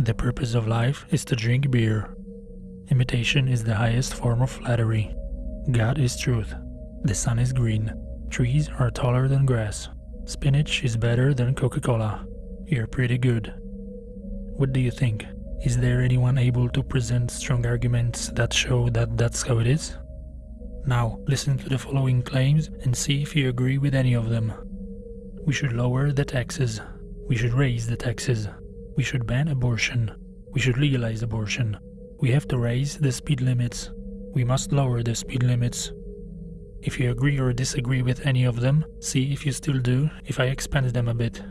The purpose of life is to drink beer. Imitation is the highest form of flattery. God is truth. The sun is green. Trees are taller than grass. Spinach is better than Coca-Cola. You're pretty good. What do you think? Is there anyone able to present strong arguments that show that that's how it is? Now, listen to the following claims and see if you agree with any of them. We should lower the taxes. We should raise the taxes. We should ban abortion. We should legalize abortion. We have to raise the speed limits. We must lower the speed limits. If you agree or disagree with any of them, see if you still do if I expand them a bit.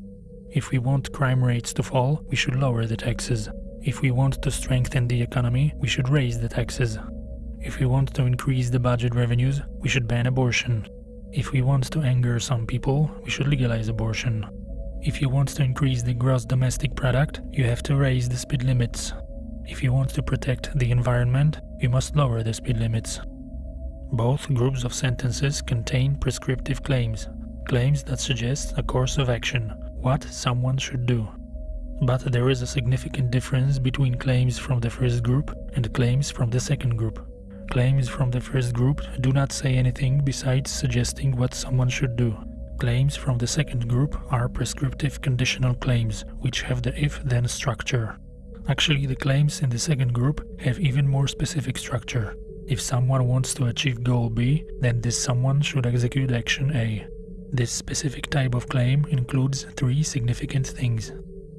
If we want crime rates to fall, we should lower the taxes. If we want to strengthen the economy, we should raise the taxes. If we want to increase the budget revenues, we should ban abortion. If we want to anger some people, we should legalize abortion. If you want to increase the gross domestic product, you have to raise the speed limits. If you want to protect the environment, you must lower the speed limits. Both groups of sentences contain prescriptive claims, claims that suggest a course of action, what someone should do. But there is a significant difference between claims from the first group and claims from the second group. Claims from the first group do not say anything besides suggesting what someone should do. Claims from the second group are prescriptive conditional claims, which have the if-then structure. Actually, the claims in the second group have even more specific structure. If someone wants to achieve goal B, then this someone should execute action A. This specific type of claim includes three significant things.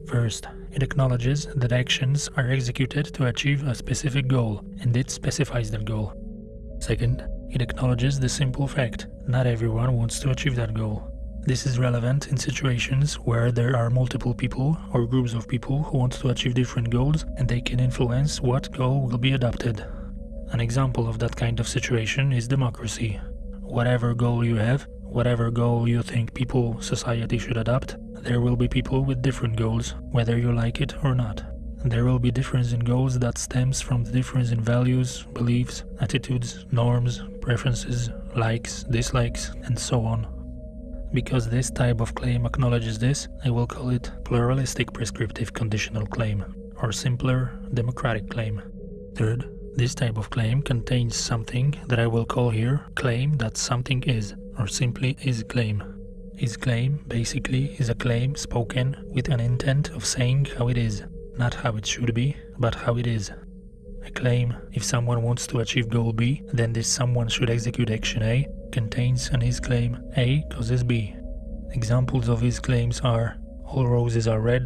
First, it acknowledges that actions are executed to achieve a specific goal, and it specifies that goal. Second, it acknowledges the simple fact not everyone wants to achieve that goal. This is relevant in situations where there are multiple people or groups of people who want to achieve different goals and they can influence what goal will be adopted. An example of that kind of situation is democracy. Whatever goal you have, whatever goal you think people, society should adopt, there will be people with different goals, whether you like it or not. There will be difference in goals that stems from the difference in values, beliefs, attitudes, norms, preferences, likes, dislikes, and so on. Because this type of claim acknowledges this, I will call it pluralistic prescriptive conditional claim, or simpler, democratic claim. Third, this type of claim contains something that I will call here claim that something is, or simply is claim. Is claim basically is a claim spoken with an intent of saying how it is, not how it should be, but how it is. A claim, if someone wants to achieve goal B, then this someone should execute action A, contains an is claim A causes B. Examples of is claims are all roses are red,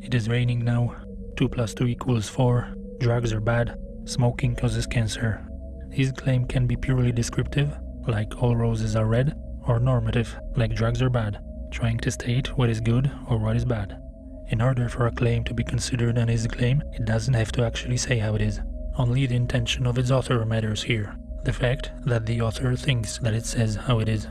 it is raining now, 2 plus 2 equals 4, drugs are bad, Smoking causes cancer. Is claim can be purely descriptive, like all roses are red, or normative, like drugs are bad, trying to state what is good or what is bad. In order for a claim to be considered an is claim, it doesn't have to actually say how it is. Only the intention of its author matters here, the fact that the author thinks that it says how it is.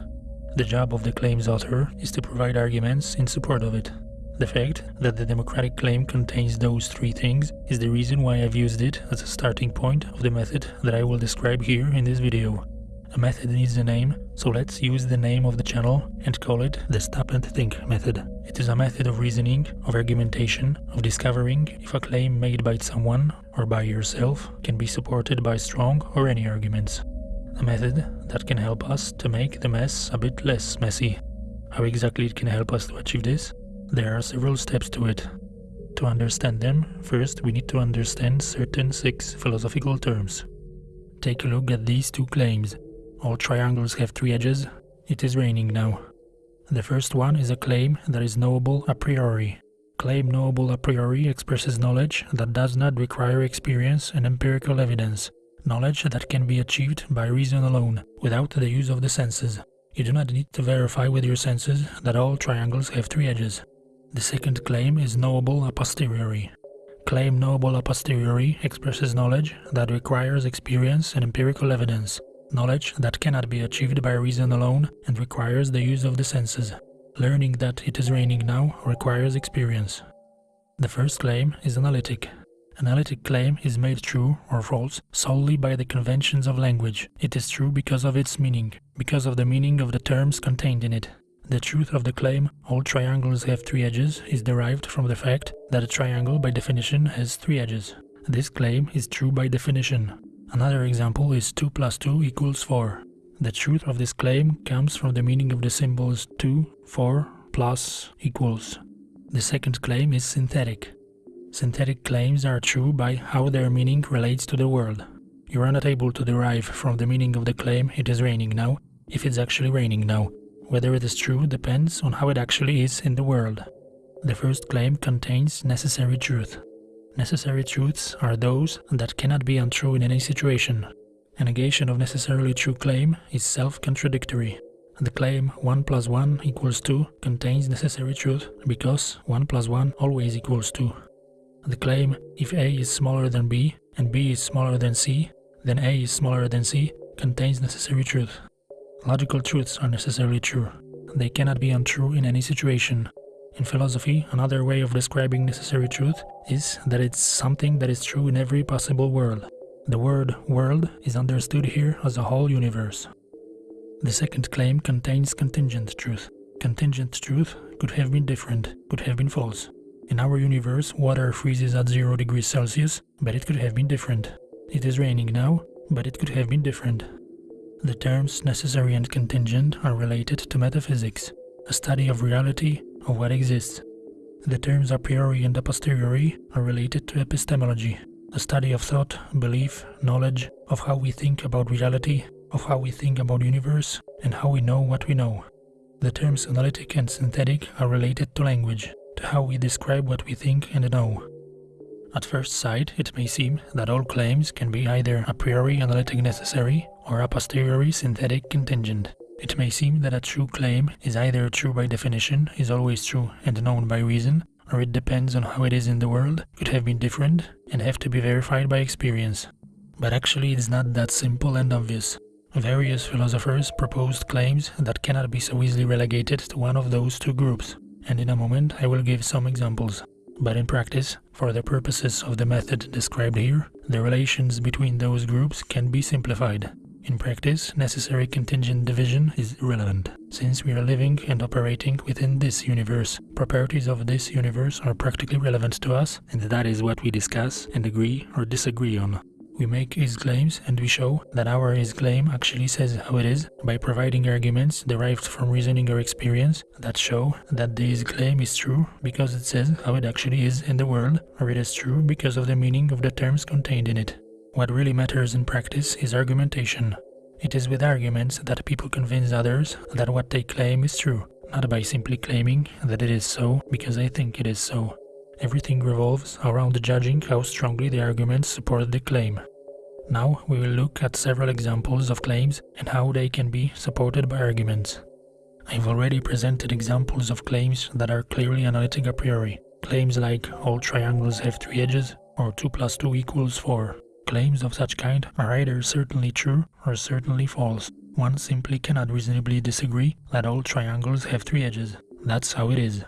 The job of the claim's author is to provide arguments in support of it. The fact that the democratic claim contains those three things is the reason why I've used it as a starting point of the method that I will describe here in this video. A method needs a name, so let's use the name of the channel and call it the stop and think method. It is a method of reasoning, of argumentation, of discovering if a claim made by someone or by yourself can be supported by strong or any arguments. A method that can help us to make the mess a bit less messy. How exactly it can help us to achieve this? There are several steps to it. To understand them, first we need to understand certain six philosophical terms. Take a look at these two claims. All triangles have three edges. It is raining now. The first one is a claim that is knowable a priori. Claim knowable a priori expresses knowledge that does not require experience and empirical evidence, knowledge that can be achieved by reason alone, without the use of the senses. You do not need to verify with your senses that all triangles have three edges. The second claim is knowable a posteriori. Claim knowable a posteriori expresses knowledge that requires experience and empirical evidence, knowledge that cannot be achieved by reason alone and requires the use of the senses. Learning that it is raining now requires experience. The first claim is analytic. Analytic claim is made true or false solely by the conventions of language. It is true because of its meaning, because of the meaning of the terms contained in it. The truth of the claim, all triangles have three edges, is derived from the fact that a triangle by definition has three edges. This claim is true by definition. Another example is 2 plus 2 equals 4. The truth of this claim comes from the meaning of the symbols 2, 4, plus, equals. The second claim is synthetic. Synthetic claims are true by how their meaning relates to the world. You are not able to derive from the meaning of the claim it is raining now, if it's actually raining now. Whether it is true depends on how it actually is in the world. The first claim contains necessary truth. Necessary truths are those that cannot be untrue in any situation. A negation of necessarily true claim is self-contradictory. The claim 1 plus 1 equals 2 contains necessary truth because 1 plus 1 always equals 2. The claim if A is smaller than B and B is smaller than C, then A is smaller than C contains necessary truth. Logical truths are necessarily true. They cannot be untrue in any situation. In philosophy, another way of describing necessary truth is that it's something that is true in every possible world. The word world is understood here as a whole universe. The second claim contains contingent truth. Contingent truth could have been different, could have been false. In our universe, water freezes at 0 degrees Celsius, but it could have been different. It is raining now, but it could have been different. The terms necessary and contingent are related to metaphysics, a study of reality, of what exists. The terms a priori and a posteriori are related to epistemology, the study of thought, belief, knowledge, of how we think about reality, of how we think about universe, and how we know what we know. The terms analytic and synthetic are related to language, to how we describe what we think and know. At first sight, it may seem that all claims can be either a priori analytic necessary or a posteriori synthetic contingent. It may seem that a true claim is either true by definition, is always true and known by reason, or it depends on how it is in the world, could have been different, and have to be verified by experience. But actually it's not that simple and obvious. Various philosophers proposed claims that cannot be so easily relegated to one of those two groups, and in a moment I will give some examples. But in practice, for the purposes of the method described here, the relations between those groups can be simplified. In practice, necessary contingent division is irrelevant, since we are living and operating within this universe. Properties of this universe are practically relevant to us, and that is what we discuss and agree or disagree on. We make is claims and we show that our is claim actually says how it is by providing arguments derived from reasoning or experience that show that the is claim is true because it says how it actually is in the world or it is true because of the meaning of the terms contained in it. What really matters in practice is argumentation. It is with arguments that people convince others that what they claim is true, not by simply claiming that it is so because I think it is so. Everything revolves around judging how strongly the arguments support the claim. Now we will look at several examples of claims and how they can be supported by arguments. I've already presented examples of claims that are clearly analytic a priori. Claims like all triangles have three edges or 2 plus 2 equals 4. Claims of such kind are either certainly true or certainly false. One simply cannot reasonably disagree that all triangles have three edges. That's how it is.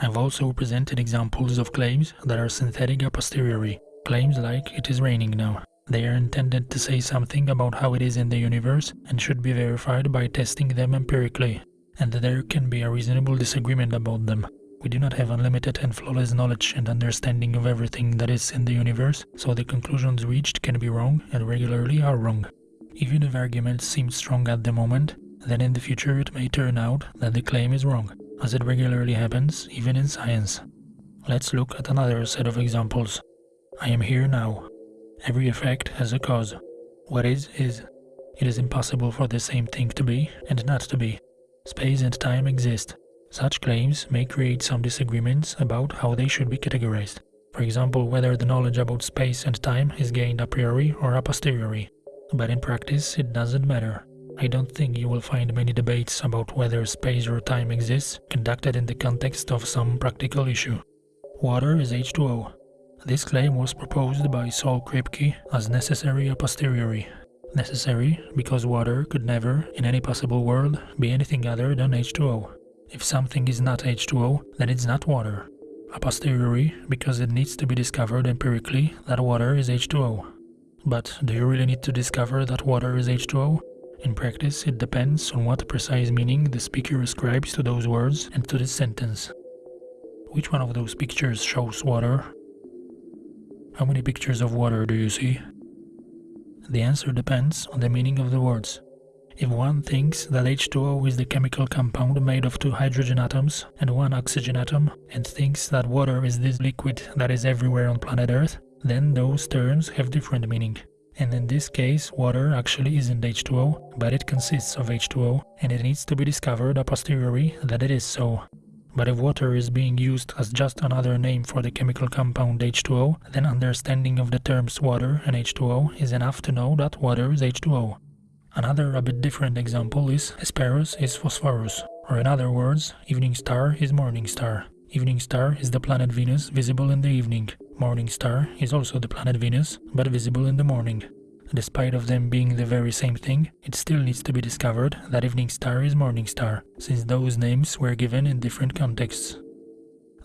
I've also presented examples of claims that are synthetic a posteriori. Claims like it is raining now. They are intended to say something about how it is in the universe and should be verified by testing them empirically, and there can be a reasonable disagreement about them. We do not have unlimited and flawless knowledge and understanding of everything that is in the universe, so the conclusions reached can be wrong and regularly are wrong. Even if arguments seem strong at the moment, then in the future it may turn out that the claim is wrong, as it regularly happens even in science. Let's look at another set of examples. I am here now. Every effect has a cause. What is, is. It is impossible for the same thing to be and not to be. Space and time exist, such claims may create some disagreements about how they should be categorized. For example, whether the knowledge about space and time is gained a priori or a posteriori. But in practice, it doesn't matter. I don't think you will find many debates about whether space or time exists conducted in the context of some practical issue. Water is H2O. This claim was proposed by Saul Kripke as necessary a posteriori. Necessary because water could never, in any possible world, be anything other than H2O. If something is not H2O, then it's not water. A posteriori, because it needs to be discovered empirically that water is H2O. But do you really need to discover that water is H2O? In practice, it depends on what precise meaning the speaker ascribes to those words and to this sentence. Which one of those pictures shows water? How many pictures of water do you see? The answer depends on the meaning of the words. If one thinks that H2O is the chemical compound made of two hydrogen atoms and one oxygen atom, and thinks that water is this liquid that is everywhere on planet Earth, then those terms have different meaning. And in this case, water actually isn't H2O, but it consists of H2O, and it needs to be discovered a posteriori that it is so. But if water is being used as just another name for the chemical compound H2O, then understanding of the terms water and H2O is enough to know that water is H2O. Another a bit different example is Hesperus is Phosphorus, or in other words, evening star is morning star. Evening star is the planet Venus visible in the evening. Morning star is also the planet Venus, but visible in the morning. Despite of them being the very same thing, it still needs to be discovered that evening star is morning star, since those names were given in different contexts.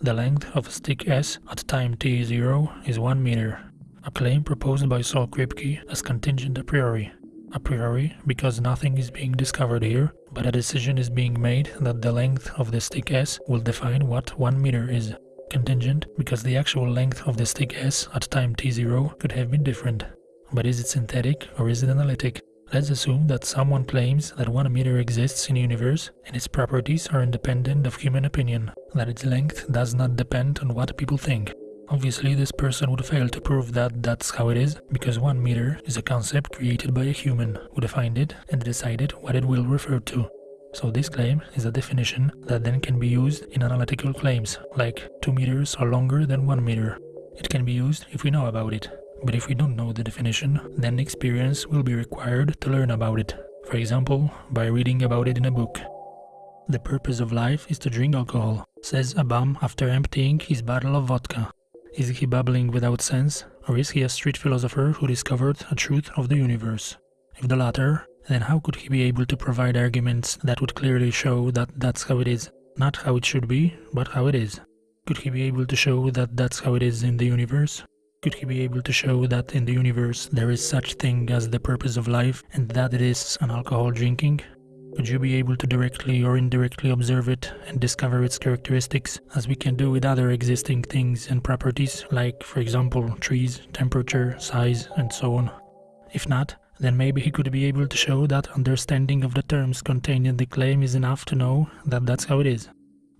The length of a stick S at time t0 is 1 meter, a claim proposed by Saul Kripke as contingent a priori, a priori because nothing is being discovered here, but a decision is being made that the length of the stick S will define what 1 meter is. Contingent because the actual length of the stick S at time t0 could have been different. But is it synthetic or is it analytic? Let's assume that someone claims that 1 meter exists in universe and its properties are independent of human opinion, that its length does not depend on what people think. Obviously, this person would fail to prove that that's how it is, because 1 meter is a concept created by a human who defined it and decided what it will refer to. So this claim is a definition that then can be used in analytical claims, like 2 meters are longer than 1 meter. It can be used if we know about it, but if we don't know the definition, then experience will be required to learn about it. For example, by reading about it in a book. The purpose of life is to drink alcohol, says a bum after emptying his bottle of vodka. Is he babbling without sense, or is he a street philosopher who discovered a truth of the universe? If the latter, then how could he be able to provide arguments that would clearly show that that's how it is? Not how it should be, but how it is. Could he be able to show that that's how it is in the universe? Could he be able to show that in the universe there is such thing as the purpose of life and that it is an alcohol drinking? Would you be able to directly or indirectly observe it and discover its characteristics, as we can do with other existing things and properties, like, for example, trees, temperature, size, and so on? If not, then maybe he could be able to show that understanding of the terms contained in the claim is enough to know that that's how it is.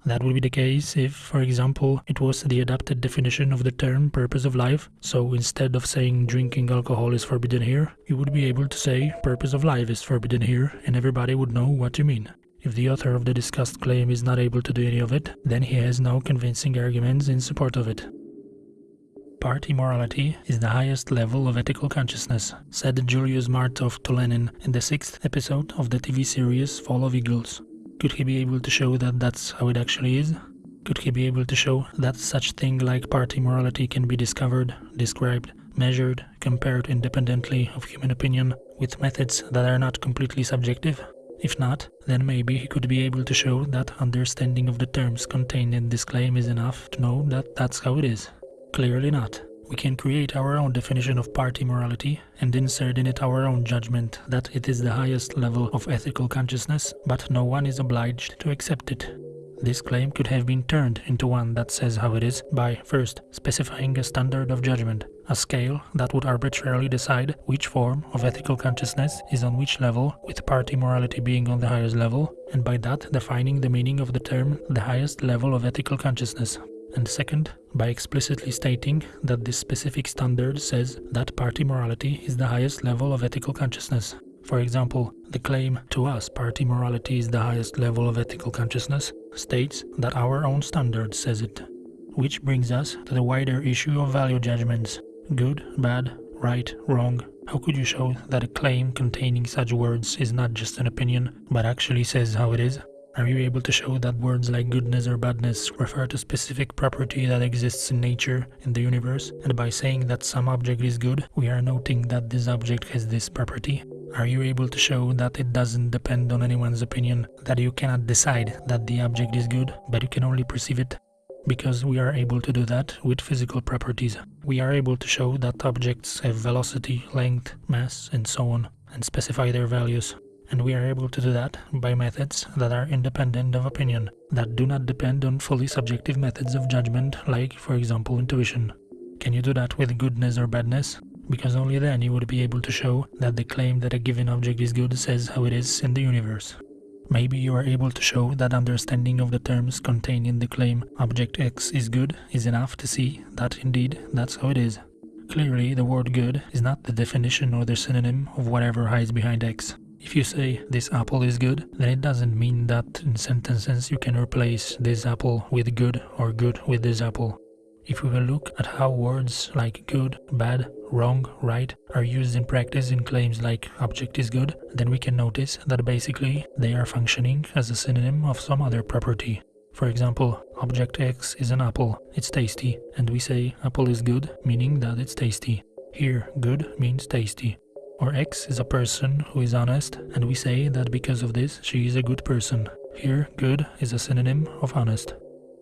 That would be the case if, for example, it was the adapted definition of the term purpose of life, so instead of saying drinking alcohol is forbidden here, you would be able to say purpose of life is forbidden here and everybody would know what you mean. If the author of the discussed claim is not able to do any of it, then he has no convincing arguments in support of it. Party morality is the highest level of ethical consciousness, said Julius Martov to Lenin in the sixth episode of the TV series Fall of Eagles. Could he be able to show that that's how it actually is? Could he be able to show that such thing like party morality can be discovered, described, measured, compared independently of human opinion with methods that are not completely subjective? If not, then maybe he could be able to show that understanding of the terms contained in this claim is enough to know that that's how it is. Clearly not. We can create our own definition of party morality and insert in it our own judgment that it is the highest level of ethical consciousness, but no one is obliged to accept it. This claim could have been turned into one that says how it is by, first, specifying a standard of judgment, a scale that would arbitrarily decide which form of ethical consciousness is on which level, with party morality being on the highest level, and by that defining the meaning of the term the highest level of ethical consciousness and second, by explicitly stating that this specific standard says that party morality is the highest level of ethical consciousness. For example, the claim to us party morality is the highest level of ethical consciousness states that our own standard says it. Which brings us to the wider issue of value judgments good, bad, right, wrong. How could you show that a claim containing such words is not just an opinion, but actually says how it is? Are you able to show that words like goodness or badness refer to specific property that exists in nature, in the universe, and by saying that some object is good, we are noting that this object has this property? Are you able to show that it doesn't depend on anyone's opinion, that you cannot decide that the object is good, but you can only perceive it? Because we are able to do that with physical properties. We are able to show that objects have velocity, length, mass, and so on, and specify their values. And we are able to do that by methods that are independent of opinion, that do not depend on fully subjective methods of judgment like, for example, intuition. Can you do that with goodness or badness? Because only then you would be able to show that the claim that a given object is good says how it is in the universe. Maybe you are able to show that understanding of the terms contained in the claim object X is good is enough to see that indeed that's how it is. Clearly, the word good is not the definition or the synonym of whatever hides behind X. If you say this apple is good, then it doesn't mean that in sentences you can replace this apple with good or good with this apple. If we will look at how words like good, bad, wrong, right are used in practice in claims like object is good, then we can notice that basically they are functioning as a synonym of some other property. For example, object X is an apple, it's tasty, and we say apple is good, meaning that it's tasty. Here, good means tasty. Or X is a person who is honest, and we say that because of this she is a good person. Here, good is a synonym of honest.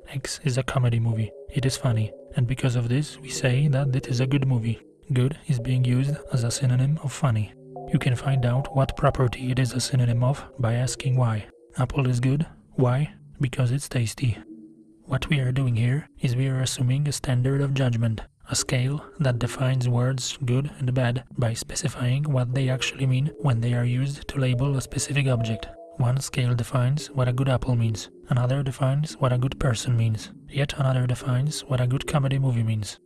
X is a comedy movie. It is funny, and because of this, we say that it is a good movie. Good is being used as a synonym of funny. You can find out what property it is a synonym of by asking why. Apple is good. Why? Because it's tasty. What we are doing here is we are assuming a standard of judgment, a scale that defines words good and bad by specifying what they actually mean when they are used to label a specific object. One scale defines what a good apple means, another defines what a good person means, yet another defines what a good comedy movie means.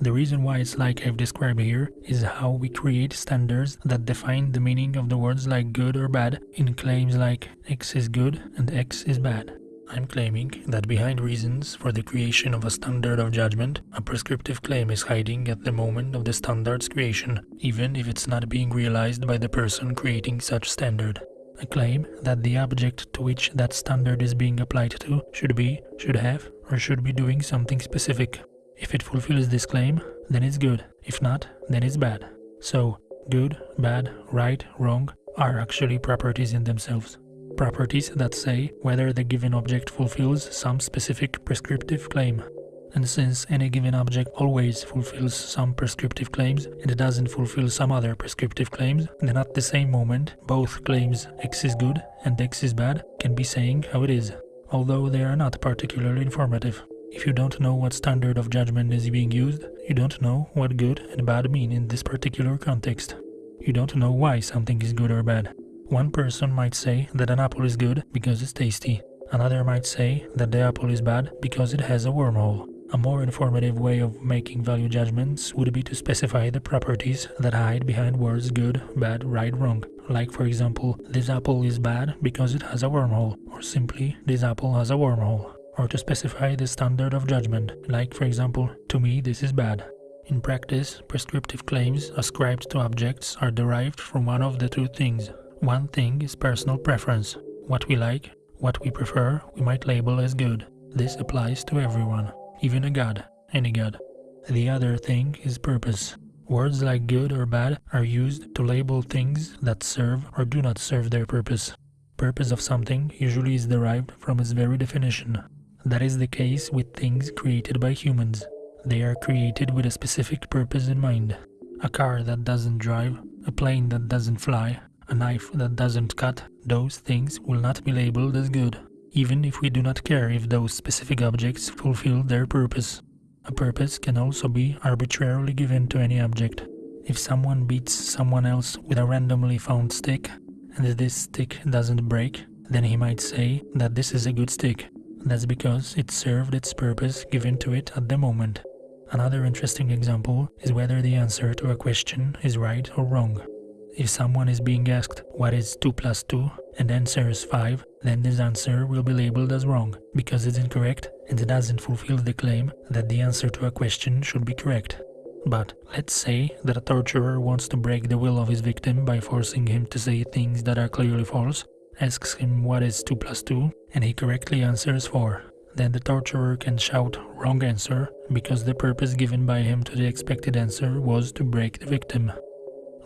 The reason why it's like I've described here is how we create standards that define the meaning of the words like good or bad in claims like X is good and X is bad. I'm claiming that behind reasons for the creation of a standard of judgment, a prescriptive claim is hiding at the moment of the standard's creation, even if it's not being realized by the person creating such standard a claim that the object to which that standard is being applied to should be, should have, or should be doing something specific. If it fulfills this claim, then it's good. If not, then it's bad. So, good, bad, right, wrong are actually properties in themselves. Properties that say whether the given object fulfills some specific prescriptive claim. And since any given object always fulfills some prescriptive claims and doesn't fulfill some other prescriptive claims, then at the same moment, both claims x is good and x is bad can be saying how it is, although they are not particularly informative. If you don't know what standard of judgment is being used, you don't know what good and bad mean in this particular context. You don't know why something is good or bad. One person might say that an apple is good because it's tasty. Another might say that the apple is bad because it has a wormhole. A more informative way of making value judgments would be to specify the properties that hide behind words good, bad, right, wrong. Like for example, this apple is bad because it has a wormhole, or simply, this apple has a wormhole. Or to specify the standard of judgment, like for example, to me this is bad. In practice, prescriptive claims ascribed to objects are derived from one of the two things. One thing is personal preference. What we like, what we prefer, we might label as good. This applies to everyone even a god, any god. The other thing is purpose. Words like good or bad are used to label things that serve or do not serve their purpose. Purpose of something usually is derived from its very definition. That is the case with things created by humans. They are created with a specific purpose in mind. A car that doesn't drive, a plane that doesn't fly, a knife that doesn't cut, those things will not be labeled as good even if we do not care if those specific objects fulfill their purpose. A purpose can also be arbitrarily given to any object. If someone beats someone else with a randomly found stick, and this stick doesn't break, then he might say that this is a good stick. That's because it served its purpose given to it at the moment. Another interesting example is whether the answer to a question is right or wrong. If someone is being asked what is 2 plus 2 and answers 5, then this answer will be labeled as wrong because it's incorrect and it doesn't fulfill the claim that the answer to a question should be correct. But let's say that a torturer wants to break the will of his victim by forcing him to say things that are clearly false, asks him what is 2 plus 2, and he correctly answers 4. Then the torturer can shout wrong answer because the purpose given by him to the expected answer was to break the victim.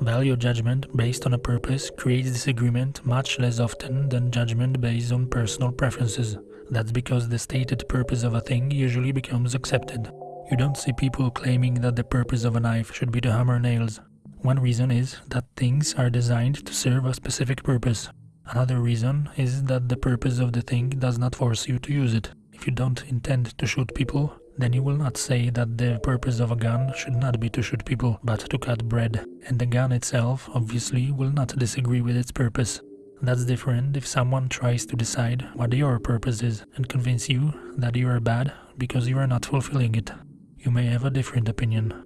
Value judgment based on a purpose creates disagreement much less often than judgment based on personal preferences. That's because the stated purpose of a thing usually becomes accepted. You don't see people claiming that the purpose of a knife should be to hammer nails. One reason is that things are designed to serve a specific purpose. Another reason is that the purpose of the thing does not force you to use it. If you don't intend to shoot people, then you will not say that the purpose of a gun should not be to shoot people, but to cut bread. And the gun itself, obviously, will not disagree with its purpose. That's different if someone tries to decide what your purpose is and convince you that you are bad because you are not fulfilling it. You may have a different opinion.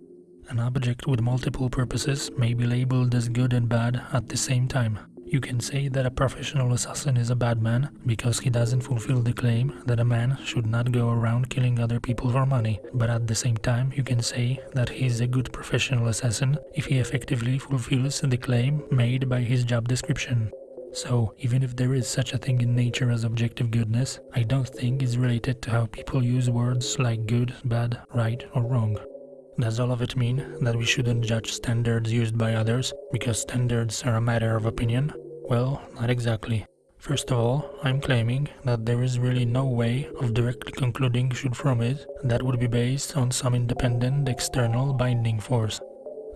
An object with multiple purposes may be labeled as good and bad at the same time. You can say that a professional assassin is a bad man because he doesn't fulfill the claim that a man should not go around killing other people for money, but at the same time you can say that he is a good professional assassin if he effectively fulfills the claim made by his job description. So, even if there is such a thing in nature as objective goodness, I don't think it's related to how people use words like good, bad, right or wrong. Does all of it mean that we shouldn't judge standards used by others because standards are a matter of opinion? Well, not exactly. First of all, I'm claiming that there is really no way of directly concluding should from it that would be based on some independent external binding force.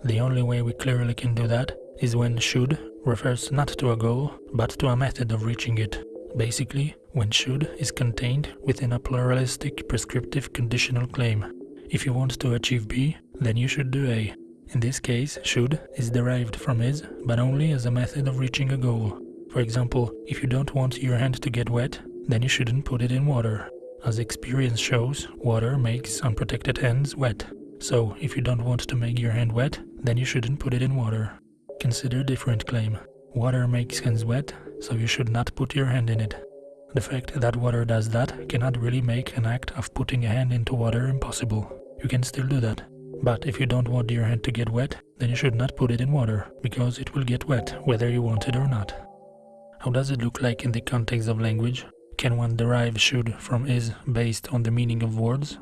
The only way we clearly can do that is when should refers not to a goal, but to a method of reaching it. Basically, when should is contained within a pluralistic prescriptive conditional claim. If you want to achieve B, then you should do A. In this case, should is derived from is, but only as a method of reaching a goal. For example, if you don't want your hand to get wet, then you shouldn't put it in water. As experience shows, water makes unprotected hands wet. So, if you don't want to make your hand wet, then you shouldn't put it in water. Consider different claim. Water makes hands wet, so you should not put your hand in it. The fact that water does that cannot really make an act of putting a hand into water impossible you can still do that. But if you don't want your hand to get wet, then you should not put it in water, because it will get wet whether you want it or not. How does it look like in the context of language? Can one derive should from is based on the meaning of words?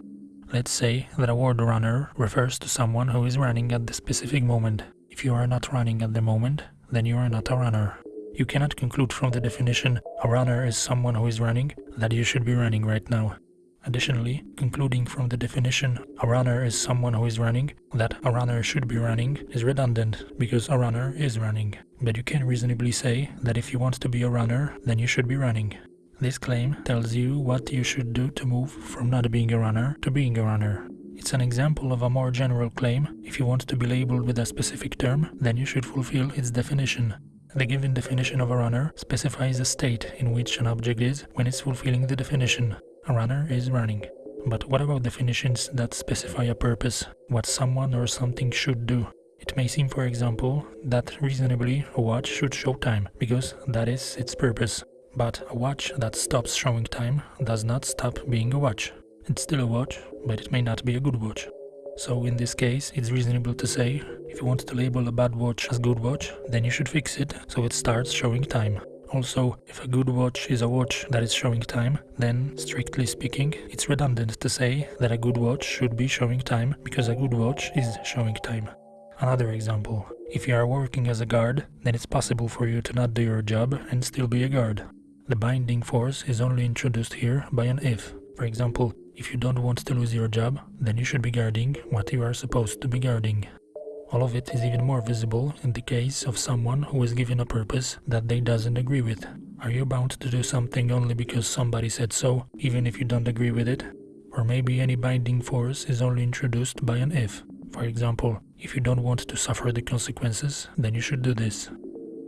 Let's say that a word runner refers to someone who is running at the specific moment. If you are not running at the moment, then you are not a runner. You cannot conclude from the definition a runner is someone who is running that you should be running right now. Additionally, concluding from the definition a runner is someone who is running, that a runner should be running is redundant because a runner is running. But you can reasonably say that if you want to be a runner, then you should be running. This claim tells you what you should do to move from not being a runner to being a runner. It's an example of a more general claim. If you want to be labeled with a specific term, then you should fulfill its definition. The given definition of a runner specifies a state in which an object is when it's fulfilling the definition. A runner is running. But what about definitions that specify a purpose, what someone or something should do? It may seem, for example, that reasonably a watch should show time, because that is its purpose. But a watch that stops showing time does not stop being a watch. It's still a watch, but it may not be a good watch. So in this case, it's reasonable to say, if you want to label a bad watch as good watch, then you should fix it so it starts showing time. Also, if a good watch is a watch that is showing time, then, strictly speaking, it's redundant to say that a good watch should be showing time because a good watch is showing time. Another example, if you are working as a guard, then it's possible for you to not do your job and still be a guard. The binding force is only introduced here by an if. For example, if you don't want to lose your job, then you should be guarding what you are supposed to be guarding. All of it is even more visible in the case of someone who is given a purpose that they doesn't agree with. Are you bound to do something only because somebody said so, even if you don't agree with it? Or maybe any binding force is only introduced by an if. For example, if you don't want to suffer the consequences, then you should do this.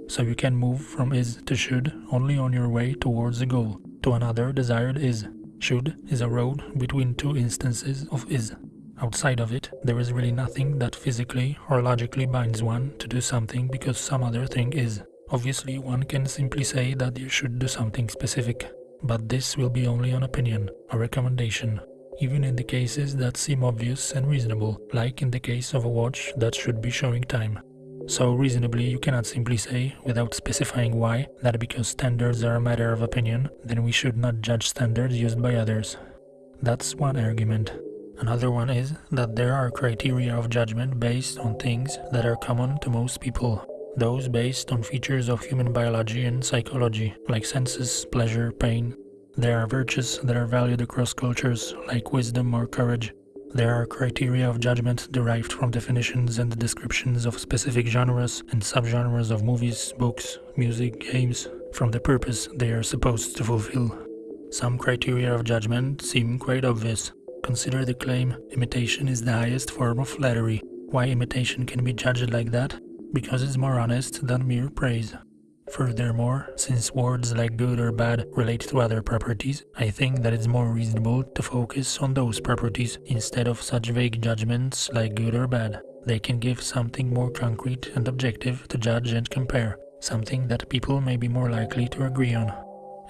So you can move from is to should only on your way towards a goal, to another desired is. Should is a road between two instances of is. Outside of it, there is really nothing that physically or logically binds one to do something because some other thing is. Obviously, one can simply say that you should do something specific, but this will be only an opinion, a recommendation, even in the cases that seem obvious and reasonable, like in the case of a watch that should be showing time. So reasonably you cannot simply say, without specifying why, that because standards are a matter of opinion, then we should not judge standards used by others. That's one argument. Another one is that there are criteria of judgment based on things that are common to most people. Those based on features of human biology and psychology, like senses, pleasure, pain. There are virtues that are valued across cultures, like wisdom or courage. There are criteria of judgment derived from definitions and descriptions of specific genres and subgenres of movies, books, music, games. from the purpose they are supposed to fulfill. Some criteria of judgment seem quite obvious. Consider the claim, imitation is the highest form of flattery. Why imitation can be judged like that? Because it's more honest than mere praise. Furthermore, since words like good or bad relate to other properties, I think that it's more reasonable to focus on those properties instead of such vague judgments like good or bad. They can give something more concrete and objective to judge and compare, something that people may be more likely to agree on.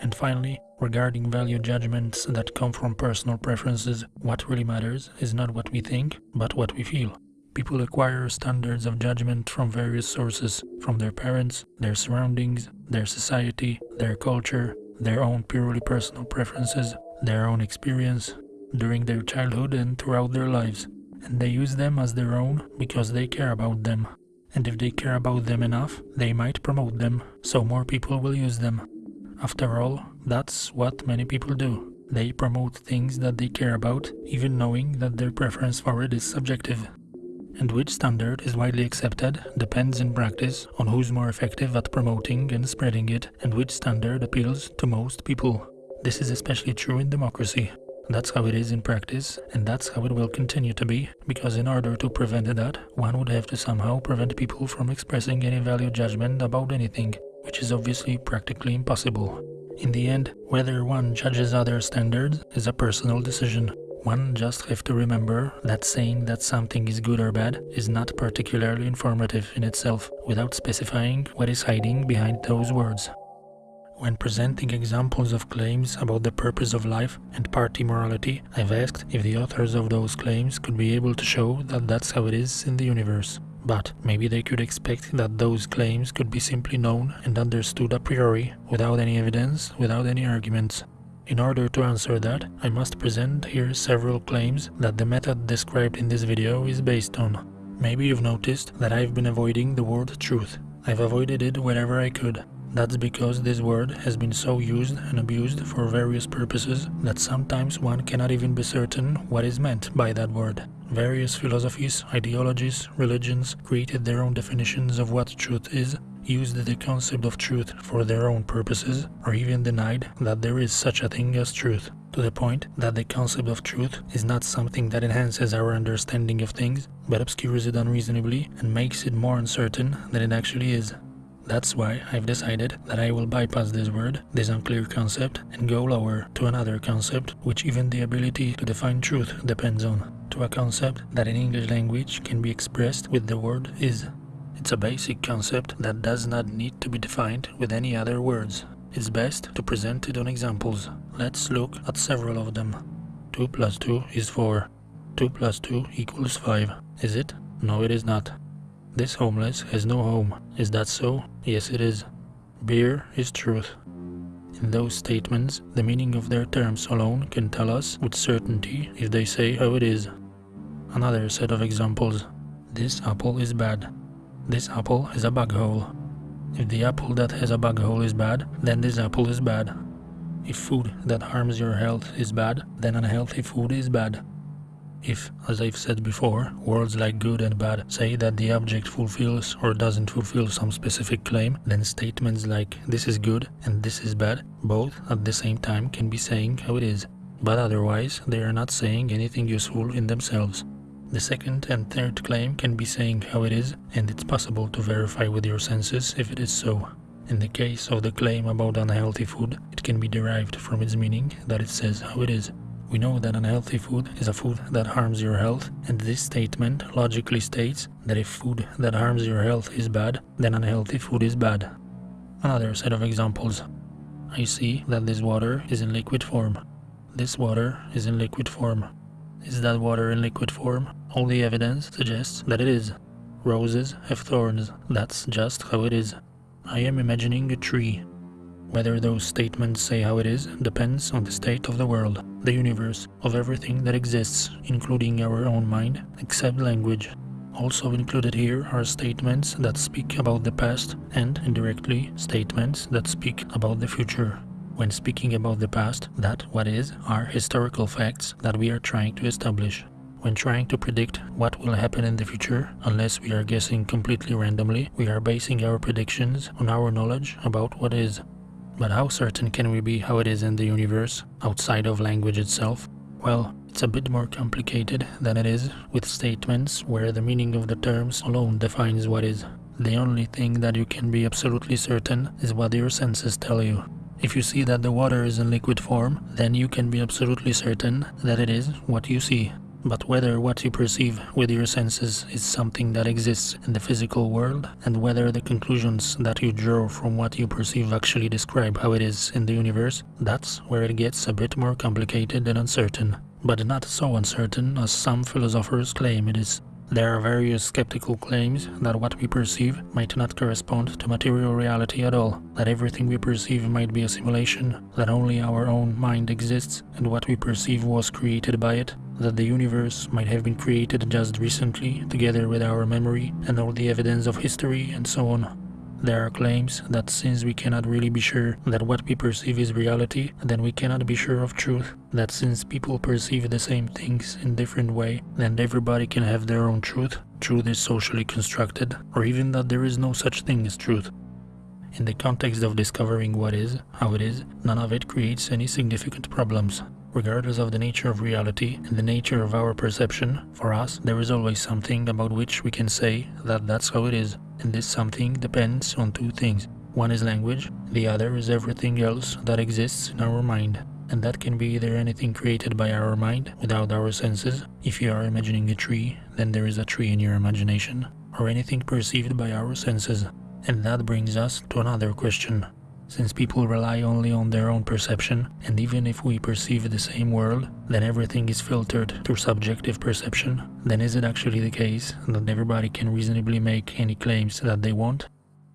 And finally, regarding value judgments that come from personal preferences, what really matters is not what we think, but what we feel. People acquire standards of judgment from various sources, from their parents, their surroundings, their society, their culture, their own purely personal preferences, their own experience, during their childhood and throughout their lives. And they use them as their own because they care about them. And if they care about them enough, they might promote them, so more people will use them. After all, that's what many people do. They promote things that they care about, even knowing that their preference for it is subjective and which standard is widely accepted depends in practice on who's more effective at promoting and spreading it and which standard appeals to most people. This is especially true in democracy. That's how it is in practice, and that's how it will continue to be, because in order to prevent that, one would have to somehow prevent people from expressing any value judgment about anything, which is obviously practically impossible. In the end, whether one judges other standards is a personal decision, one just have to remember that saying that something is good or bad is not particularly informative in itself, without specifying what is hiding behind those words. When presenting examples of claims about the purpose of life and party morality, I've asked if the authors of those claims could be able to show that that's how it is in the universe. But maybe they could expect that those claims could be simply known and understood a priori, without any evidence, without any arguments. In order to answer that, I must present here several claims that the method described in this video is based on. Maybe you've noticed that I've been avoiding the word truth. I've avoided it wherever I could. That's because this word has been so used and abused for various purposes that sometimes one cannot even be certain what is meant by that word. Various philosophies, ideologies, religions created their own definitions of what truth is used the concept of truth for their own purposes, or even denied that there is such a thing as truth, to the point that the concept of truth is not something that enhances our understanding of things, but obscures it unreasonably and makes it more uncertain than it actually is. That's why I've decided that I will bypass this word, this unclear concept, and go lower to another concept which even the ability to define truth depends on, to a concept that in English language can be expressed with the word is. It's a basic concept that does not need to be defined with any other words. It's best to present it on examples. Let's look at several of them. 2 plus 2 is 4. 2 plus 2 equals 5. Is it? No, it is not. This homeless has no home. Is that so? Yes, it is. Beer is truth. In those statements, the meaning of their terms alone can tell us with certainty if they say how it is. Another set of examples. This apple is bad. This apple is a bug hole. If the apple that has a bug hole is bad, then this apple is bad. If food that harms your health is bad, then unhealthy food is bad. If, as I've said before, words like good and bad say that the object fulfills or doesn't fulfill some specific claim, then statements like this is good and this is bad both at the same time can be saying how it is, but otherwise they are not saying anything useful in themselves. The second and third claim can be saying how it is, and it's possible to verify with your senses if it is so. In the case of the claim about unhealthy food, it can be derived from its meaning that it says how it is. We know that unhealthy food is a food that harms your health, and this statement logically states that if food that harms your health is bad, then unhealthy food is bad. Another set of examples. I see that this water is in liquid form. This water is in liquid form. Is that water in liquid form? All the evidence suggests that it is. Roses have thorns, that's just how it is. I am imagining a tree. Whether those statements say how it is depends on the state of the world, the universe, of everything that exists, including our own mind, except language. Also included here are statements that speak about the past and, indirectly, statements that speak about the future when speaking about the past that what is are historical facts that we are trying to establish. When trying to predict what will happen in the future, unless we are guessing completely randomly, we are basing our predictions on our knowledge about what is. But how certain can we be how it is in the universe, outside of language itself? Well, it's a bit more complicated than it is with statements where the meaning of the terms alone defines what is. The only thing that you can be absolutely certain is what your senses tell you. If you see that the water is in liquid form, then you can be absolutely certain that it is what you see. But whether what you perceive with your senses is something that exists in the physical world, and whether the conclusions that you draw from what you perceive actually describe how it is in the universe, that's where it gets a bit more complicated and uncertain. But not so uncertain as some philosophers claim it is. There are various skeptical claims that what we perceive might not correspond to material reality at all, that everything we perceive might be a simulation, that only our own mind exists and what we perceive was created by it, that the universe might have been created just recently together with our memory and all the evidence of history and so on. There are claims that since we cannot really be sure that what we perceive is reality, then we cannot be sure of truth. That since people perceive the same things in different way, then everybody can have their own truth. Truth is socially constructed, or even that there is no such thing as truth. In the context of discovering what is, how it is, none of it creates any significant problems. Regardless of the nature of reality and the nature of our perception, for us there is always something about which we can say that that's how it is and this something depends on two things. One is language, the other is everything else that exists in our mind. And that can be either anything created by our mind without our senses. If you are imagining a tree, then there is a tree in your imagination, or anything perceived by our senses. And that brings us to another question. Since people rely only on their own perception, and even if we perceive the same world, then everything is filtered through subjective perception, then is it actually the case that everybody can reasonably make any claims that they want?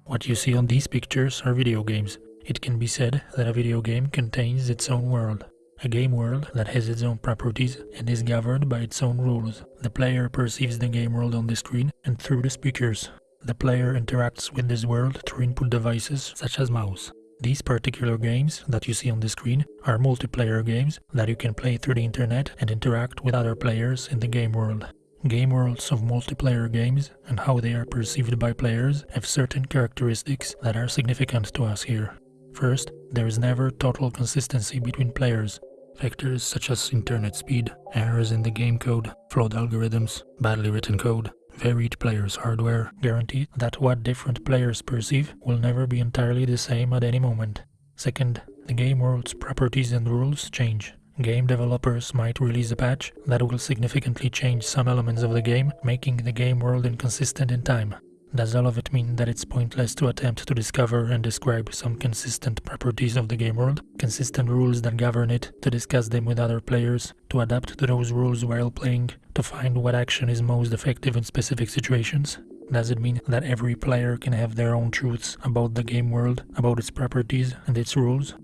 What you see on these pictures are video games. It can be said that a video game contains its own world. A game world that has its own properties and is governed by its own rules. The player perceives the game world on the screen and through the speakers. The player interacts with this world through input devices such as mouse. These particular games that you see on the screen are multiplayer games that you can play through the internet and interact with other players in the game world. Game worlds of multiplayer games and how they are perceived by players have certain characteristics that are significant to us here. First, there is never total consistency between players. Factors such as internet speed, errors in the game code, flawed algorithms, badly written code, varied players' hardware guarantee that what different players perceive will never be entirely the same at any moment. Second, the game world's properties and rules change. Game developers might release a patch that will significantly change some elements of the game, making the game world inconsistent in time. Does all of it mean that it's pointless to attempt to discover and describe some consistent properties of the game world, consistent rules that govern it, to discuss them with other players, to adapt to those rules while playing, to find what action is most effective in specific situations? Does it mean that every player can have their own truths about the game world, about its properties and its rules?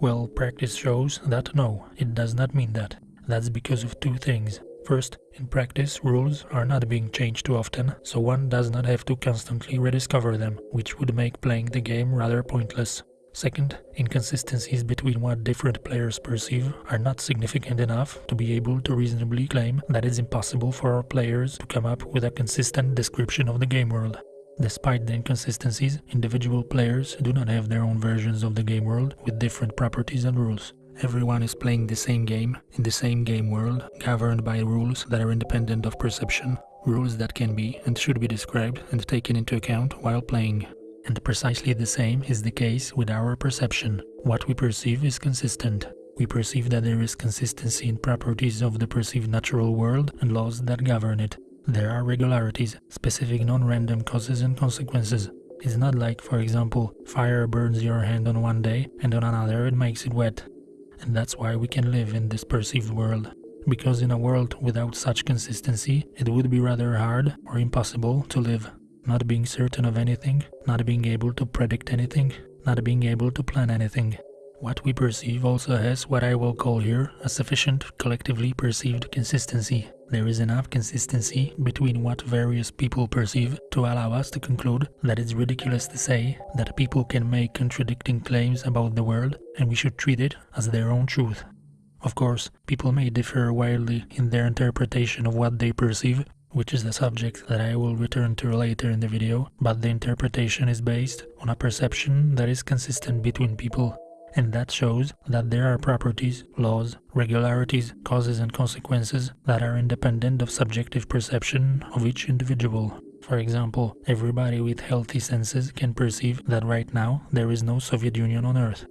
Well, practice shows that no, it does not mean that. That's because of two things. First, in practice, rules are not being changed too often, so one does not have to constantly rediscover them, which would make playing the game rather pointless. Second, inconsistencies between what different players perceive are not significant enough to be able to reasonably claim that it's impossible for players to come up with a consistent description of the game world. Despite the inconsistencies, individual players do not have their own versions of the game world with different properties and rules. Everyone is playing the same game, in the same game world, governed by rules that are independent of perception, rules that can be and should be described and taken into account while playing. And precisely the same is the case with our perception. What we perceive is consistent. We perceive that there is consistency in properties of the perceived natural world and laws that govern it. There are regularities, specific non-random causes and consequences. It's not like, for example, fire burns your hand on one day and on another it makes it wet and that's why we can live in this perceived world. Because in a world without such consistency, it would be rather hard or impossible to live. Not being certain of anything, not being able to predict anything, not being able to plan anything. What we perceive also has what I will call here a sufficient collectively perceived consistency. There is enough consistency between what various people perceive to allow us to conclude that it's ridiculous to say that people can make contradicting claims about the world and we should treat it as their own truth. Of course, people may differ wildly in their interpretation of what they perceive, which is the subject that I will return to later in the video, but the interpretation is based on a perception that is consistent between people and that shows that there are properties, laws, regularities, causes and consequences that are independent of subjective perception of each individual. For example, everybody with healthy senses can perceive that right now there is no Soviet Union on Earth,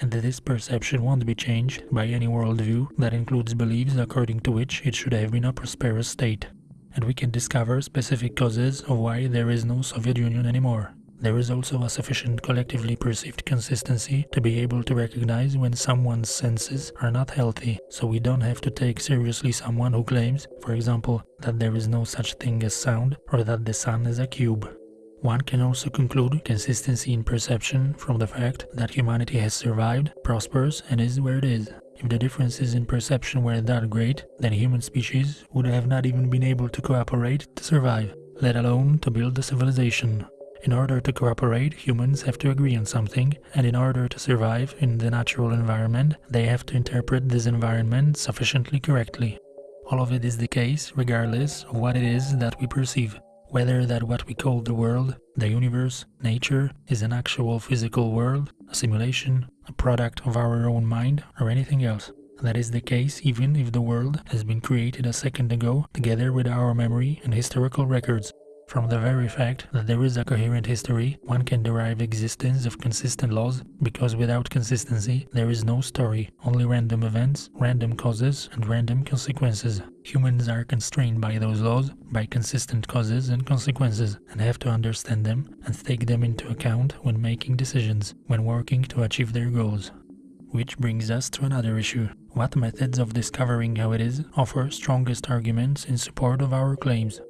and this perception won't be changed by any worldview that includes beliefs according to which it should have been a prosperous state. And we can discover specific causes of why there is no Soviet Union anymore. There is also a sufficient collectively perceived consistency to be able to recognize when someone's senses are not healthy, so we don't have to take seriously someone who claims, for example, that there is no such thing as sound or that the sun is a cube. One can also conclude consistency in perception from the fact that humanity has survived, prospers, and is where it is. If the differences in perception were that great, then human species would have not even been able to cooperate to survive, let alone to build a civilization. In order to cooperate, humans have to agree on something, and in order to survive in the natural environment, they have to interpret this environment sufficiently correctly. All of it is the case regardless of what it is that we perceive, whether that what we call the world, the universe, nature, is an actual physical world, a simulation, a product of our own mind, or anything else. That is the case even if the world has been created a second ago together with our memory and historical records. From the very fact that there is a coherent history, one can derive existence of consistent laws, because without consistency, there is no story, only random events, random causes, and random consequences. Humans are constrained by those laws, by consistent causes and consequences, and have to understand them and take them into account when making decisions, when working to achieve their goals. Which brings us to another issue. What methods of discovering how it is offer strongest arguments in support of our claims?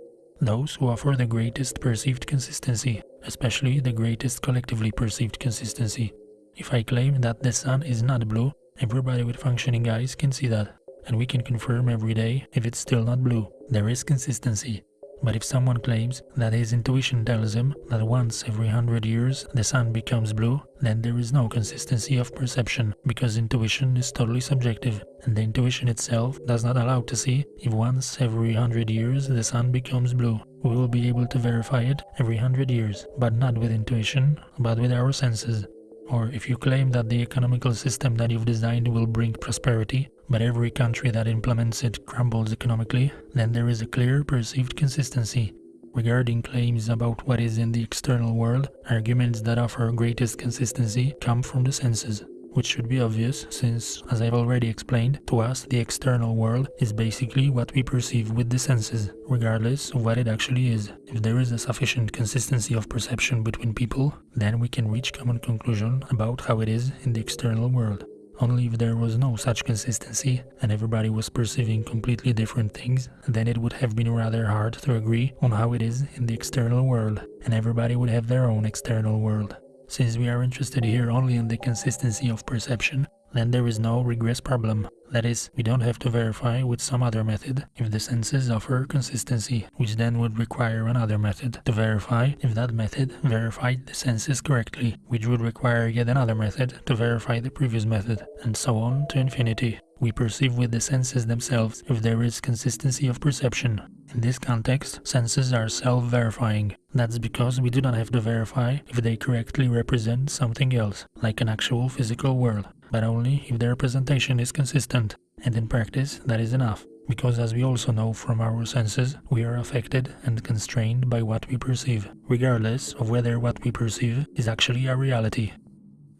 Those who offer the greatest perceived consistency, especially the greatest collectively perceived consistency. If I claim that the sun is not blue, everybody with functioning eyes can see that, and we can confirm every day if it's still not blue. There is consistency, but if someone claims that his intuition tells him that once every hundred years the sun becomes blue, then there is no consistency of perception, because intuition is totally subjective, and the intuition itself does not allow to see if once every hundred years the sun becomes blue. We will be able to verify it every hundred years, but not with intuition, but with our senses. Or if you claim that the economical system that you've designed will bring prosperity, but every country that implements it crumbles economically, then there is a clear perceived consistency. Regarding claims about what is in the external world, arguments that offer greatest consistency come from the senses which should be obvious since, as I've already explained, to us the external world is basically what we perceive with the senses, regardless of what it actually is. If there is a sufficient consistency of perception between people, then we can reach common conclusion about how it is in the external world. Only if there was no such consistency and everybody was perceiving completely different things, then it would have been rather hard to agree on how it is in the external world, and everybody would have their own external world. Since we are interested here only in the consistency of perception, then there is no regress problem. That is, we don't have to verify with some other method if the senses offer consistency, which then would require another method to verify if that method verified the senses correctly, which would require yet another method to verify the previous method, and so on to infinity. We perceive with the senses themselves if there is consistency of perception. In this context, senses are self-verifying. That's because we do not have to verify if they correctly represent something else, like an actual physical world, but only if their representation is consistent. And in practice, that is enough because as we also know from our senses, we are affected and constrained by what we perceive, regardless of whether what we perceive is actually a reality.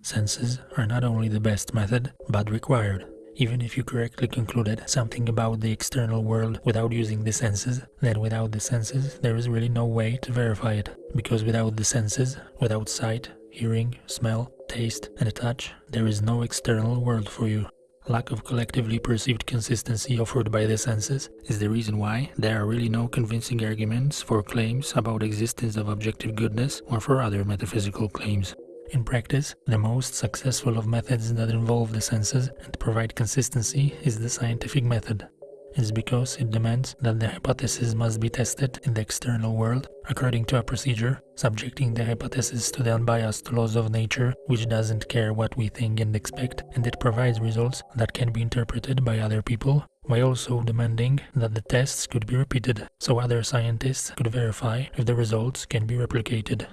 Senses are not only the best method, but required. Even if you correctly concluded something about the external world without using the senses, then without the senses there is really no way to verify it. Because without the senses, without sight, hearing, smell, taste and touch, there is no external world for you. Lack of collectively perceived consistency offered by the senses is the reason why there are really no convincing arguments for claims about existence of objective goodness or for other metaphysical claims. In practice, the most successful of methods that involve the senses and provide consistency is the scientific method. It's because it demands that the hypothesis must be tested in the external world according to a procedure, subjecting the hypothesis to the unbiased laws of nature, which doesn't care what we think and expect, and it provides results that can be interpreted by other people while also demanding that the tests could be repeated so other scientists could verify if the results can be replicated.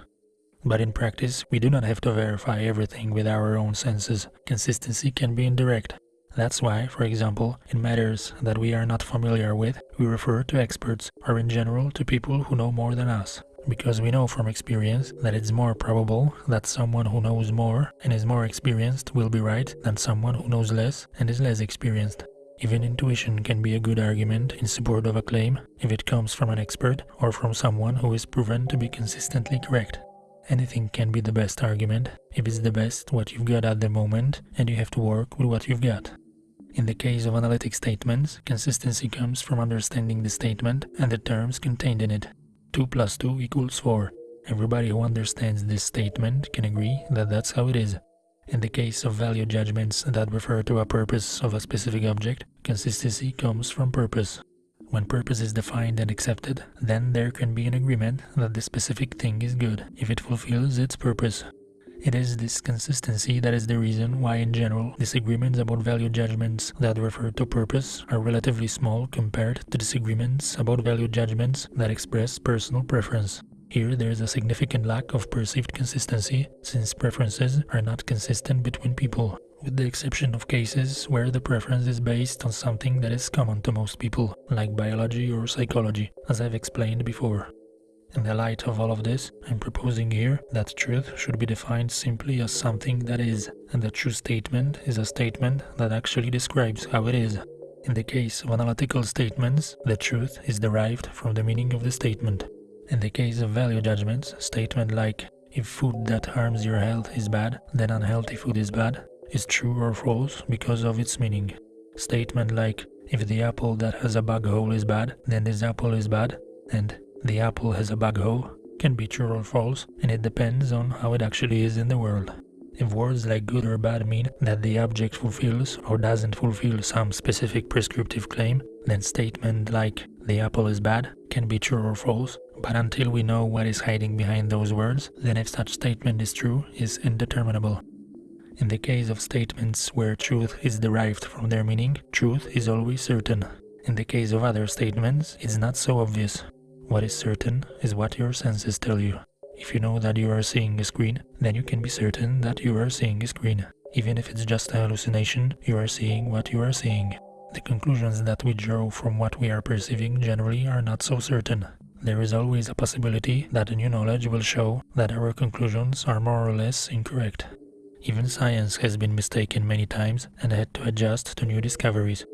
But in practice, we do not have to verify everything with our own senses. Consistency can be indirect. That's why, for example, in matters that we are not familiar with, we refer to experts or in general to people who know more than us. Because we know from experience that it's more probable that someone who knows more and is more experienced will be right than someone who knows less and is less experienced. Even intuition can be a good argument in support of a claim if it comes from an expert or from someone who is proven to be consistently correct. Anything can be the best argument if it's the best what you've got at the moment and you have to work with what you've got. In the case of analytic statements, consistency comes from understanding the statement and the terms contained in it. 2 plus 2 equals 4. Everybody who understands this statement can agree that that's how it is. In the case of value judgments that refer to a purpose of a specific object, consistency comes from purpose. When purpose is defined and accepted, then there can be an agreement that the specific thing is good if it fulfills its purpose. It is this consistency that is the reason why in general disagreements about value judgments that refer to purpose are relatively small compared to disagreements about value judgments that express personal preference. Here there is a significant lack of perceived consistency since preferences are not consistent between people with the exception of cases where the preference is based on something that is common to most people, like biology or psychology, as I've explained before. In the light of all of this, I'm proposing here that truth should be defined simply as something that is, and the true statement is a statement that actually describes how it is. In the case of analytical statements, the truth is derived from the meaning of the statement. In the case of value judgments, statement like, if food that harms your health is bad, then unhealthy food is bad, is true or false because of its meaning. Statement like, if the apple that has a bug hole is bad, then this apple is bad, and the apple has a bug hole, can be true or false, and it depends on how it actually is in the world. If words like good or bad mean that the object fulfills or doesn't fulfill some specific prescriptive claim, then statement like the apple is bad can be true or false, but until we know what is hiding behind those words, then if such statement is true is indeterminable. In the case of statements where truth is derived from their meaning, truth is always certain. In the case of other statements, it's not so obvious. What is certain is what your senses tell you. If you know that you are seeing a screen, then you can be certain that you are seeing a screen. Even if it's just a hallucination, you are seeing what you are seeing. The conclusions that we draw from what we are perceiving generally are not so certain. There is always a possibility that a new knowledge will show that our conclusions are more or less incorrect. Even science has been mistaken many times and had to adjust to new discoveries.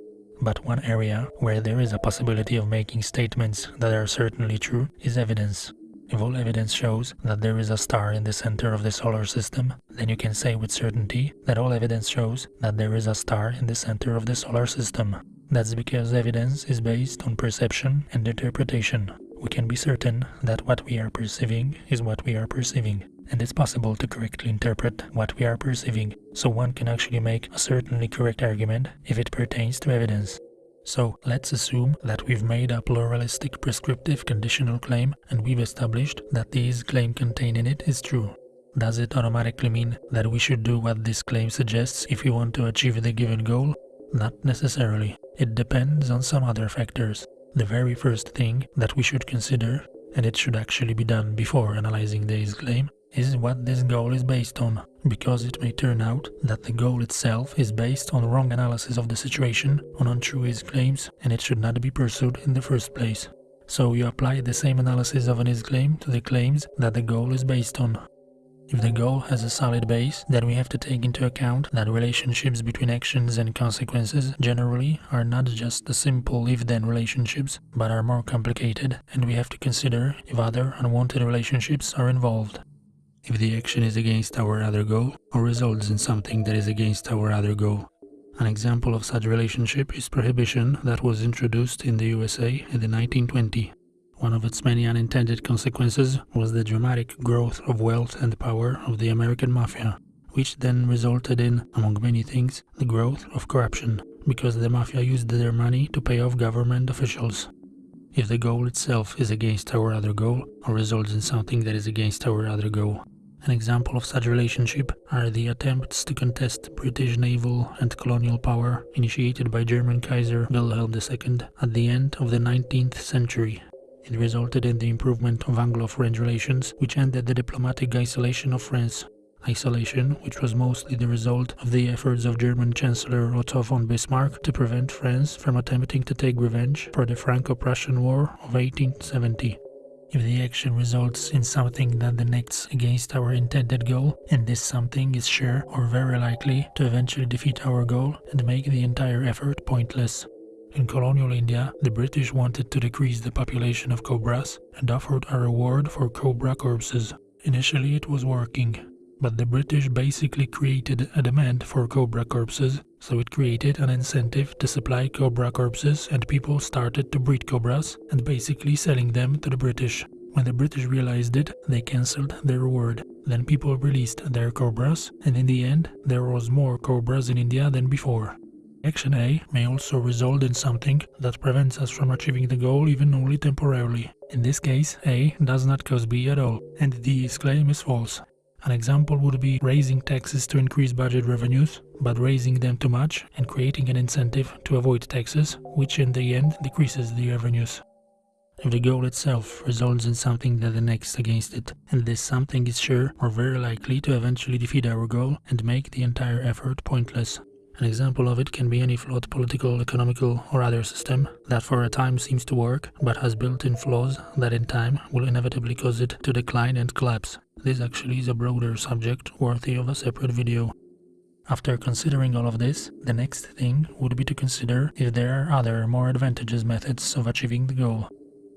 But one area where there is a possibility of making statements that are certainly true is evidence. If all evidence shows that there is a star in the center of the solar system, then you can say with certainty that all evidence shows that there is a star in the center of the solar system. That's because evidence is based on perception and interpretation. We can be certain that what we are perceiving is what we are perceiving and it's possible to correctly interpret what we are perceiving, so one can actually make a certainly correct argument if it pertains to evidence. So let's assume that we've made a pluralistic prescriptive conditional claim and we've established that this claim contained in it is true. Does it automatically mean that we should do what this claim suggests if we want to achieve the given goal? Not necessarily. It depends on some other factors. The very first thing that we should consider, and it should actually be done before analyzing this claim, is what this goal is based on, because it may turn out that the goal itself is based on wrong analysis of the situation, on untrue is claims, and it should not be pursued in the first place. So you apply the same analysis of an is claim to the claims that the goal is based on. If the goal has a solid base, then we have to take into account that relationships between actions and consequences generally are not just the simple if-then relationships, but are more complicated, and we have to consider if other unwanted relationships are involved. If the action is against our other goal or results in something that is against our other goal. An example of such relationship is prohibition that was introduced in the USA in the 1920. One of its many unintended consequences was the dramatic growth of wealth and power of the American mafia, which then resulted in, among many things, the growth of corruption, because the mafia used their money to pay off government officials. If the goal itself is against our other goal, or results in something that is against our other goal, An example of such relationship are the attempts to contest British naval and colonial power initiated by German Kaiser Wilhelm II at the end of the 19th century. It resulted in the improvement of Anglo-French relations, which ended the diplomatic isolation of France. Isolation, which was mostly the result of the efforts of German Chancellor Otto von Bismarck to prevent France from attempting to take revenge for the Franco-Prussian War of 1870. If the action results in something that connects against our intended goal, and this something is sure or very likely to eventually defeat our goal and make the entire effort pointless. In colonial India, the British wanted to decrease the population of cobras and offered a reward for cobra corpses. Initially it was working, but the British basically created a demand for cobra corpses, so it created an incentive to supply cobra corpses and people started to breed cobras and basically selling them to the British. When the British realized it, they cancelled their reward. Then people released their cobras, and in the end, there was more cobras in India than before. Action A may also result in something that prevents us from achieving the goal even only temporarily. In this case, A does not cause B at all, and D's claim is false. An example would be raising taxes to increase budget revenues, but raising them too much and creating an incentive to avoid taxes, which in the end decreases the revenues. If the goal itself results in something that annexes against it, and this something is sure or very likely to eventually defeat our goal and make the entire effort pointless. An example of it can be any flawed political, economical or other system that for a time seems to work but has built-in flaws that in time will inevitably cause it to decline and collapse. This actually is a broader subject worthy of a separate video. After considering all of this, the next thing would be to consider if there are other more advantageous methods of achieving the goal.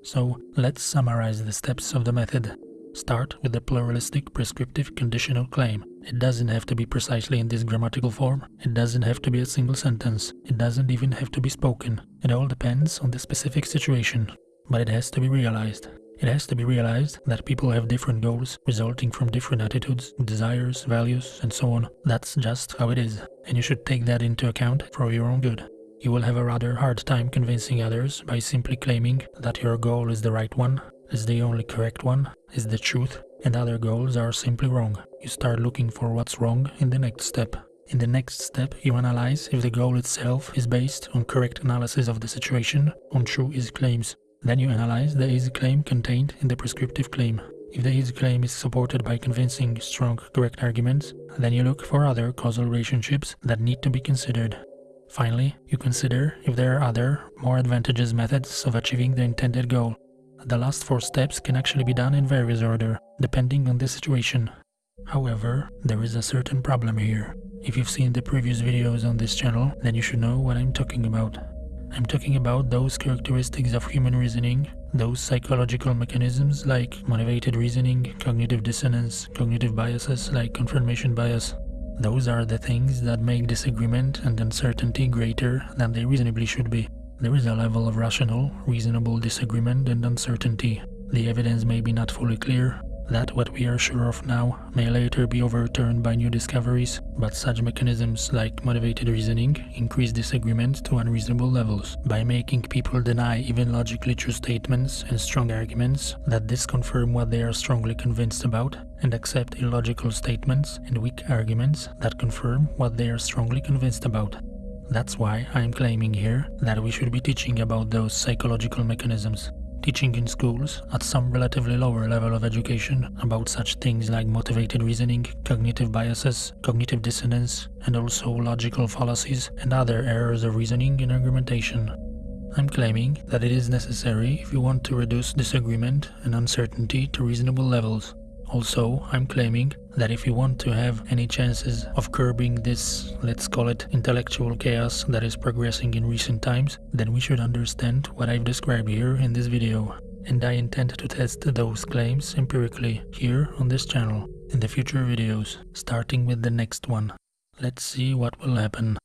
So let's summarize the steps of the method. Start with the pluralistic prescriptive conditional claim. It doesn't have to be precisely in this grammatical form. It doesn't have to be a single sentence. It doesn't even have to be spoken. It all depends on the specific situation. But it has to be realized. It has to be realized that people have different goals resulting from different attitudes, desires, values, and so on. That's just how it is. And you should take that into account for your own good. You will have a rather hard time convincing others by simply claiming that your goal is the right one is the only correct one, is the truth, and other goals are simply wrong. You start looking for what's wrong in the next step. In the next step, you analyze if the goal itself is based on correct analysis of the situation, on true is claims. Then you analyze the is claim contained in the prescriptive claim. If the is claim is supported by convincing, strong, correct arguments, then you look for other causal relationships that need to be considered. Finally, you consider if there are other, more advantageous methods of achieving the intended goal. The last four steps can actually be done in various order, depending on the situation. However, there is a certain problem here. If you've seen the previous videos on this channel, then you should know what I'm talking about. I'm talking about those characteristics of human reasoning, those psychological mechanisms like motivated reasoning, cognitive dissonance, cognitive biases like confirmation bias. Those are the things that make disagreement and uncertainty greater than they reasonably should be. There is a level of rational, reasonable disagreement and uncertainty. The evidence may be not fully clear, that what we are sure of now may later be overturned by new discoveries, but such mechanisms like motivated reasoning increase disagreement to unreasonable levels by making people deny even logically true statements and strong arguments that disconfirm what they are strongly convinced about and accept illogical statements and weak arguments that confirm what they are strongly convinced about. That's why I'm claiming here that we should be teaching about those psychological mechanisms. Teaching in schools, at some relatively lower level of education, about such things like motivated reasoning, cognitive biases, cognitive dissonance, and also logical fallacies and other errors of reasoning and argumentation. I'm claiming that it is necessary if you want to reduce disagreement and uncertainty to reasonable levels. Also, I'm claiming that if you want to have any chances of curbing this, let's call it intellectual chaos that is progressing in recent times, then we should understand what I've described here in this video. And I intend to test those claims empirically here on this channel in the future videos, starting with the next one. Let's see what will happen.